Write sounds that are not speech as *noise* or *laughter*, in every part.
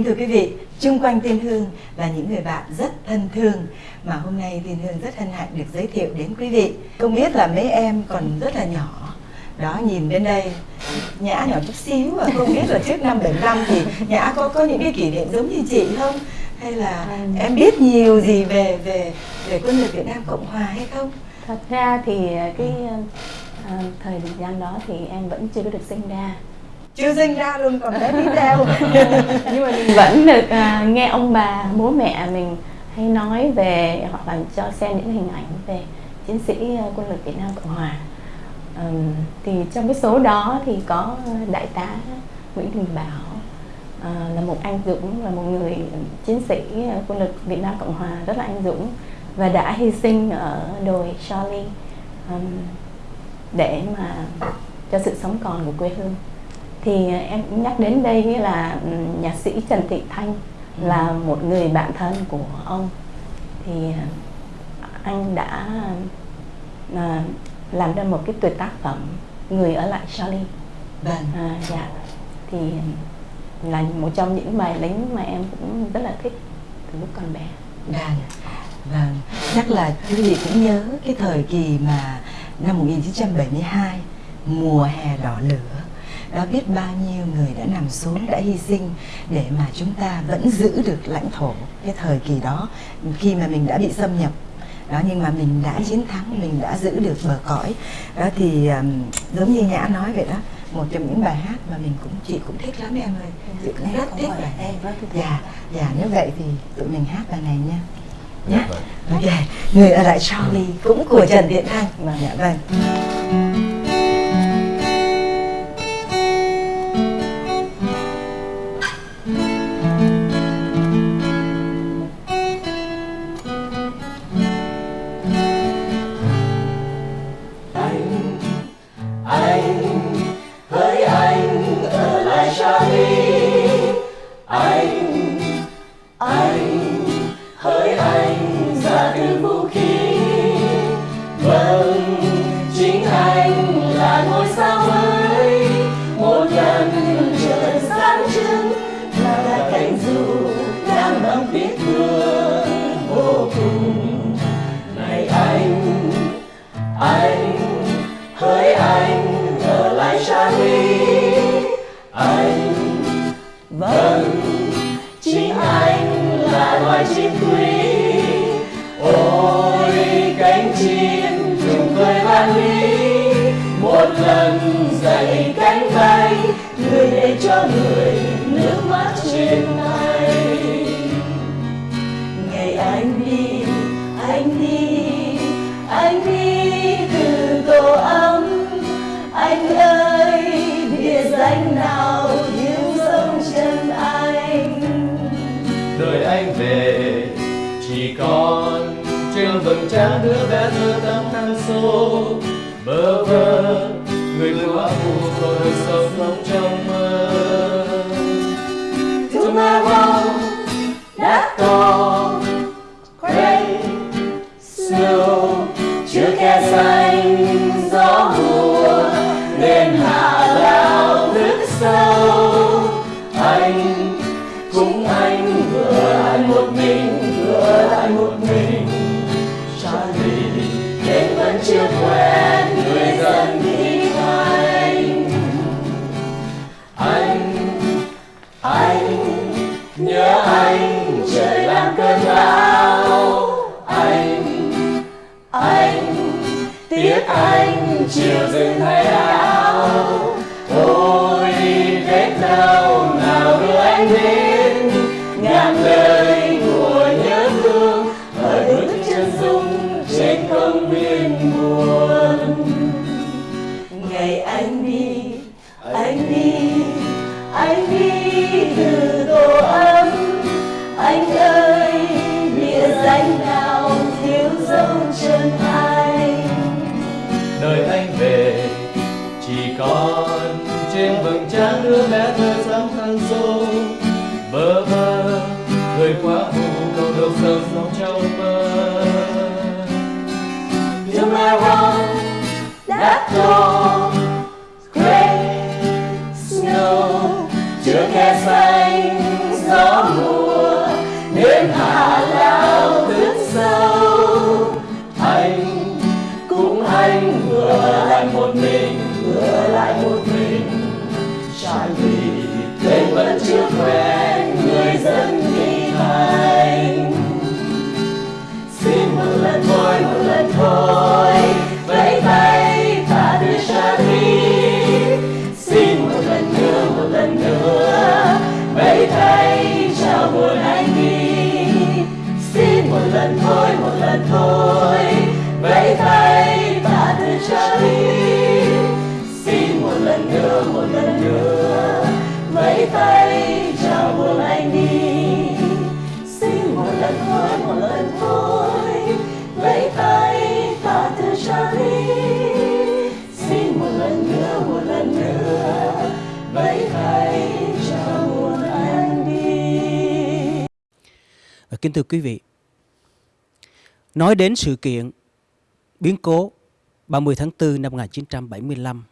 Kính thưa quý vị, chung quanh Tiên Hương là những người bạn rất thân thương mà hôm nay Tiên Hương rất hân hạnh được giới thiệu đến quý vị. Không biết là mấy em còn rất là nhỏ. Đó nhìn bên đây, Nhã nhỏ chút xíu và không biết là trước năm 75 thì Nhã có có những cái kỷ niệm giống như chị không? Hay là em biết nhiều gì về về về quân lực Việt Nam Cộng Hòa hay không? Thật ra thì cái à, thời gian đó thì em vẫn chưa có được sinh ra chưa sinh ra luôn còn bé tí teo *laughs* nhưng mà mình vẫn được uh, nghe ông bà bố mẹ mình hay nói về hoặc là cho xem những hình ảnh về chiến sĩ à, quân lực Việt Nam Cộng Hòa. Um, thì trong cái số đó thì có đại tá Nguyễn Đình Bảo uh, là một anh dũng là một người chiến sĩ quân lực Việt Nam Cộng Hòa rất là anh dũng và đã hy sinh ở đồi Charlie um, để mà cho sự sống còn của quê hương thì em cũng nhắc đến đây là ừ, nhạc sĩ Trần Thị Thanh ừ. là một người bạn thân của ông. Thì anh đã à, làm ra một cái tuyệt tác phẩm người ở lại Charlie. Vâng. À, dạ. Thì là một trong những bài lính mà em cũng rất là thích từ lúc còn bé. Vâng vâng. Chắc là quý vị cũng nhớ cái thời kỳ mà năm 1972 mùa hè đỏ lửa đã biết bao nhiêu người đã nằm xuống đã hy sinh để mà chúng ta vẫn giữ được lãnh thổ cái thời kỳ đó khi mà mình đã bị xâm nhập. Đó nhưng mà mình đã chiến thắng mình đã giữ được bờ cõi. Đó thì um, giống như nhã nói vậy đó một trong những bài hát mà mình cũng chị cũng thích lắm em ơi. Chị cũng rất thích bài này dạ dạ nếu vậy thì tụi mình hát bài này nha. Nhé ok người ở lại Charlie cũng của Trần Thiện Thanh. Vâng dạ vâng với anh trở lại xa Shari anh vâng chính anh là loài chim quý. Ôi, cánh chim trùng cười vang lý. Một lần dậy cánh bay tươi để cho người nước mắt trên tay người vỡ phù rồi sống lòng trong mơ. Tomorrow đã to Gray Snow Chưa khe xanh gió mùa đêm hạ lao nước sâu. Anh, cũng anh vừa ai một mình. đưa mẹ thời gian hàng rồi vẫn chưa quen, người dân đi thành xin một lần thôi, một lần thôi, vẫy tay ta đưa Charlie xin một lần nữa, một lần nữa, vẫy tay chào buồn anh đi. Xin một lần thôi, một lần thôi, vẫy tay ta đưa Charlie xin một lần nữa, một lần nữa vẫy tay chào buồn anh đi xin một lần thôi một lần thôi. Vẫy tay ta từ Charlie xin một lần nữa một lần nữa. Vẫy tay chào buồn anh đi Và kính thưa quý vị, nói đến sự kiện biến cố 30 tháng 4 năm 1975,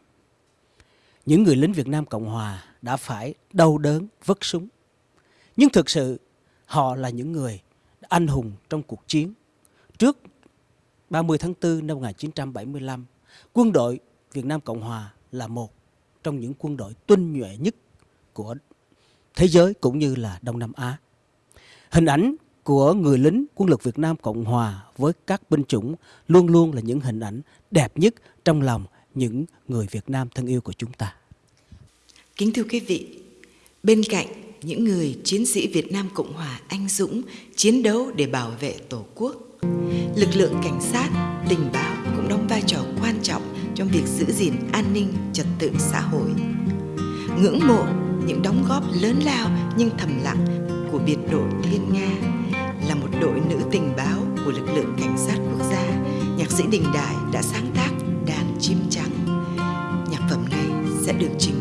những người lính Việt Nam Cộng Hòa đã phải đau đớn vứt súng. Nhưng thực sự họ là những người anh hùng trong cuộc chiến. Trước 30 tháng 4 năm 1975, quân đội Việt Nam Cộng Hòa là một trong những quân đội tinh nhuệ nhất của thế giới cũng như là Đông Nam Á. Hình ảnh của người lính quân lực Việt Nam Cộng Hòa với các binh chủng luôn luôn là những hình ảnh đẹp nhất trong lòng những người Việt Nam thân yêu của chúng ta. Kính thưa quý vị, bên cạnh những người chiến sĩ Việt Nam Cộng Hòa anh dũng chiến đấu để bảo vệ Tổ quốc, lực lượng cảnh sát, tình báo cũng đóng vai trò quan trọng trong việc giữ gìn an ninh trật tự xã hội. Ngưỡng mộ những đóng góp lớn lao nhưng thầm lặng của biệt đội Thiên Nga là một đội nữ tình báo của lực lượng cảnh sát quốc gia, nhạc sĩ Đình Đại đã sáng tác đàn chim trắng. Nhạc phẩm này sẽ được trình